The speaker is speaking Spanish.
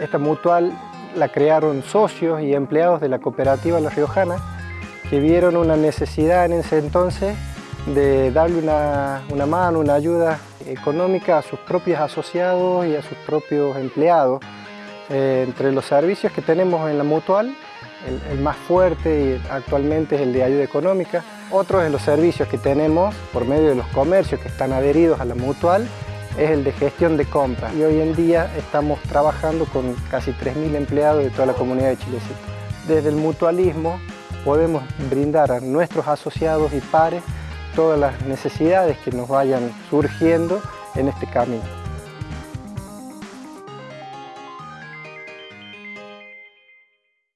Esta mutual la crearon socios y empleados de la cooperativa La Riojana que vieron una necesidad en ese entonces de darle una, mano, una ayuda económica a sus propios asociados y a sus propios empleados. Eh, entre los servicios que tenemos en la mutual, el, más fuerte actualmente es el de ayuda económica. Otro de los servicios que tenemos por medio de los comercios que están adheridos a la mutual es el de gestión de compras y hoy en día estamos trabajando con casi 3.000 empleados de toda la comunidad de Chilecito. Desde el mutualismo podemos brindar a nuestros asociados y pares todas las necesidades que nos vayan surgiendo en este camino.